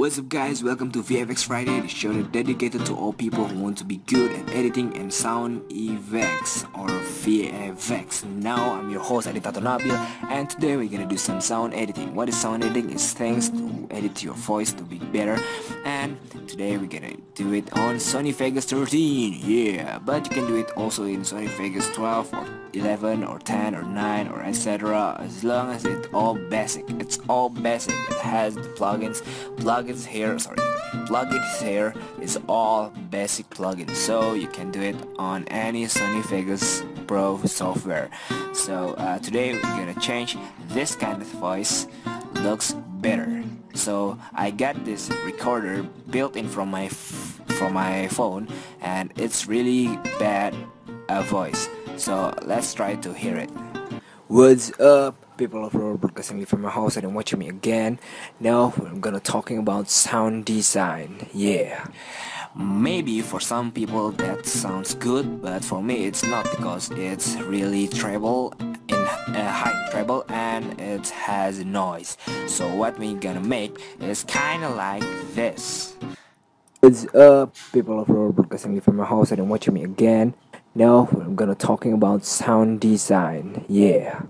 What's up guys, welcome to VFX Friday, the show dedicated to all people who want to be good at editing and sound effects or VFX. Now I'm your host Aditato Nabil and today we're gonna do some sound editing. What is sound editing? Is things to edit your voice to be better and today we're gonna do it on Sony Vegas 13, yeah, but you can do it also in Sony Vegas 12 or 11 or 10 or 9 or etc as long as it's all basic. It's all basic. It has the plugins. Plugins here sorry. Plugins here is all basic plugins. So you can do it on any Sony Vegas Pro software. So uh, today we're gonna change this kind of voice. Looks better. So I got this recorder built in from my from my phone and it's really bad uh, voice so let's try to hear it. What's up? People of Roar broadcasting from my house and watching me again. Now I'm gonna talking about sound design. Yeah. Maybe for some people that sounds good, but for me it's not because it's really treble in uh, high treble and it has noise. So what we're gonna make is kinda like this. What's up, people of Roar broadcasting from my house and watching me again. Now I'm gonna talking about sound design. Yeah.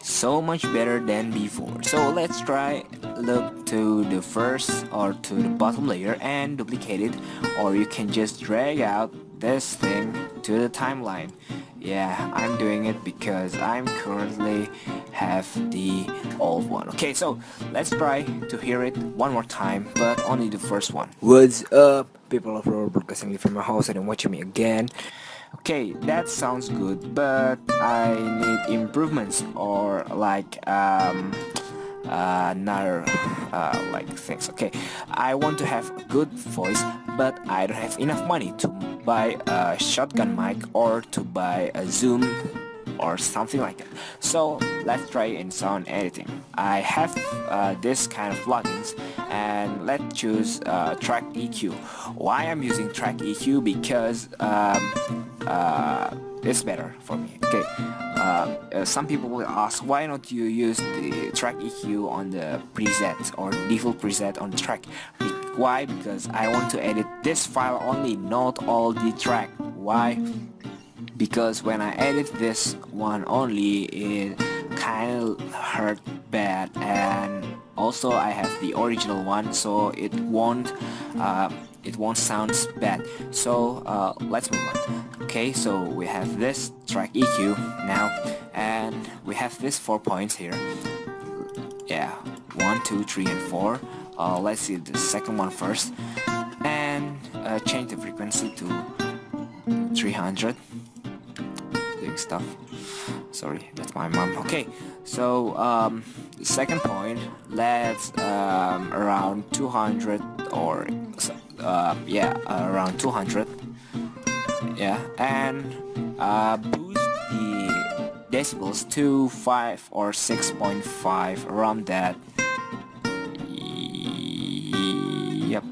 So much better than before. So let's try look to the first or to the bottom layer and duplicate it or you can just drag out this thing to the timeline. Yeah, I'm doing it because I'm currently have the old one. Okay, so let's try to hear it one more time, but only the first one. What's up, people of Roar broadcasting from my house and watching me again. Okay, that sounds good, but I need improvements or like um, uh, another uh, like things. Okay, I want to have a good voice, but I don't have enough money to buy a shotgun mic or to buy a Zoom or something like that. So let's try in sound editing. I have uh, this kind of plugins and let's choose uh, track EQ. Why I'm using track EQ because um, uh, it's better for me. Okay. Uh, uh, some people will ask why not you use the track EQ on the preset or default preset on the track. Why? Because I want to edit this file only, not all the track. Why? because when I edit this one only it kind of hurt bad and also I have the original one so it won't uh, it won't sound bad. So uh, let's move on. Okay so we have this track EQ now and we have this four points here. Yeah one two three and four. Uh, let's see the second one first. And uh, change the frequency to 300 stuff. Sorry that's my mom. Okay so um, second point let's um, around 200 or uh, yeah around 200 yeah and uh, boost the decibels to 5 or 6.5 around that. Yep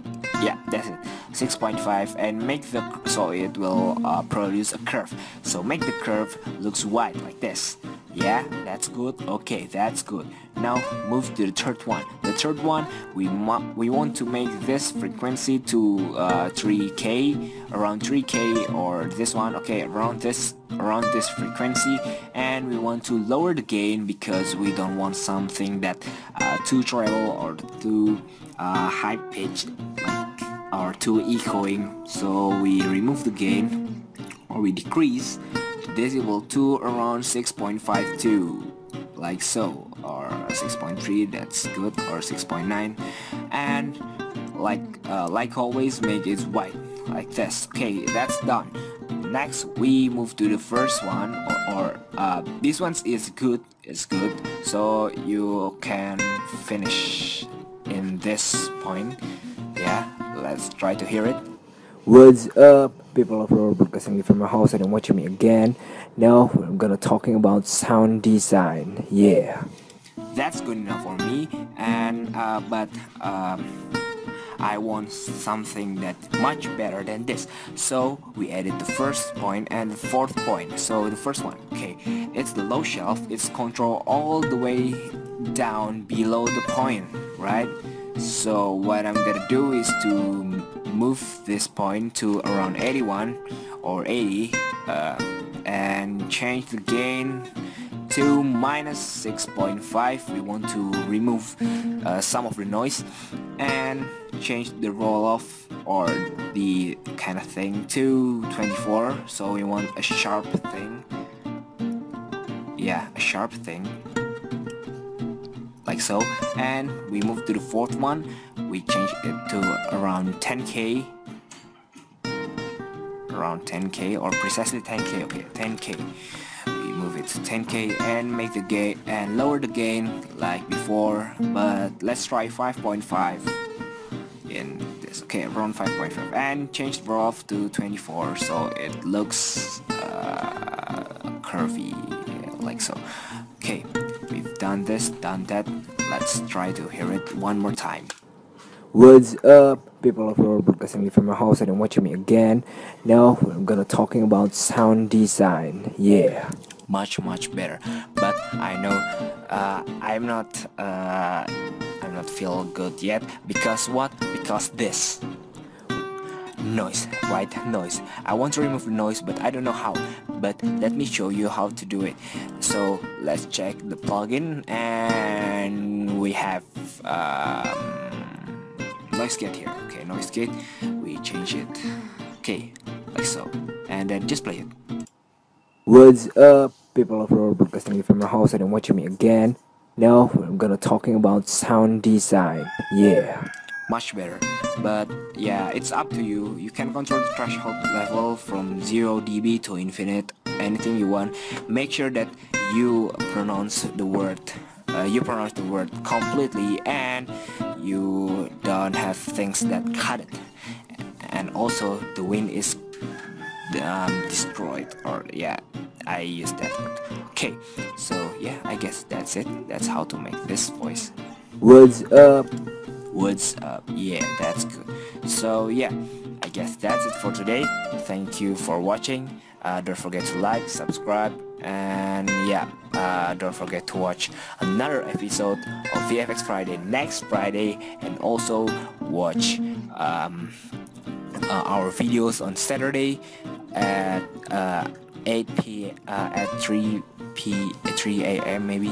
yeah that's it 6.5 and make the so it will uh, produce a curve. So make the curve looks wide like this. Yeah that's good? Okay that's good. Now move to the third one. The third one we we want to make this frequency to uh, 3k around 3k or this one okay around this around this frequency. And we want to lower the gain because we don't want something that uh, too treble or too uh, high pitched. like are too echoing. So we remove the gain or we decrease decibel to around 6.52 like so or 6.3 that's good or 6.9 and like uh, like always make it white like this. Okay that's done. Next we move to the first one or, or uh, this one is good it's good. So you can finish in this point yeah let's try to hear it. What's up, people of Roar broadcasting from my house and watching me again. Now I'm gonna talking about sound design. Yeah, that's good enough for me. And uh, but um, I want something that much better than this. So we added the first point and the fourth point. So the first one, okay, it's the low shelf. It's control all the way down below the point, right? So what I'm gonna do is to move this point to around 81 or 80 uh, and change the gain to minus 6.5 we want to remove uh, some of the noise and change the roll off or the kind of thing to 24 so we want a sharp thing. Yeah a sharp thing like so. And we move to the fourth one. We change it to around 10k around 10k or precisely 10k okay 10k we move it to 10k and make the gain and lower the gain like before. But let's try 5.5 in this. Okay around 5.5 and change the off to 24 so it looks uh, curvy like so. Okay done this done that let's try to hear it one more time. What's up people of your broadcasting me from my house and watching me again. Now I'm gonna talking about sound design yeah. Much much better but I know uh, I'm not uh, I'm not feel good yet because what? Because this. Noise right? Noise. I want to remove the noise but I don't know how but let me show you how to do it. So let's check the plugin and we have um, noise gate here. Okay noise gate. We change it. Okay like so. And then just play it. What's up people of our broadcasting from my house? And watching me again. Now I'm gonna talking about sound design. Yeah much better. But yeah it's up to you. You can control the threshold level from 0 dB to infinite anything you want. Make sure that you pronounce the word uh, you pronounce the word completely and you don't have things that cut it. And also the wind is um, destroyed or yeah I use that word. Okay so yeah I guess that's it. That's how to make this voice. What's up what's up. Yeah that's good. So yeah I guess that's it for today. Thank you for watching. Uh, don't forget to like subscribe and yeah uh, don't forget to watch another episode of VFX Friday next Friday and also watch um, uh, our videos on Saturday at uh, 8 p uh, at 3 p 3 a.m. maybe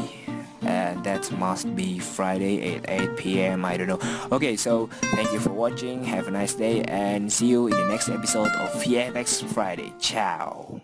that must be Friday at 8 p.m. I don't know okay so thank you for watching have a nice day and see you in the next episode of VFX Friday ciao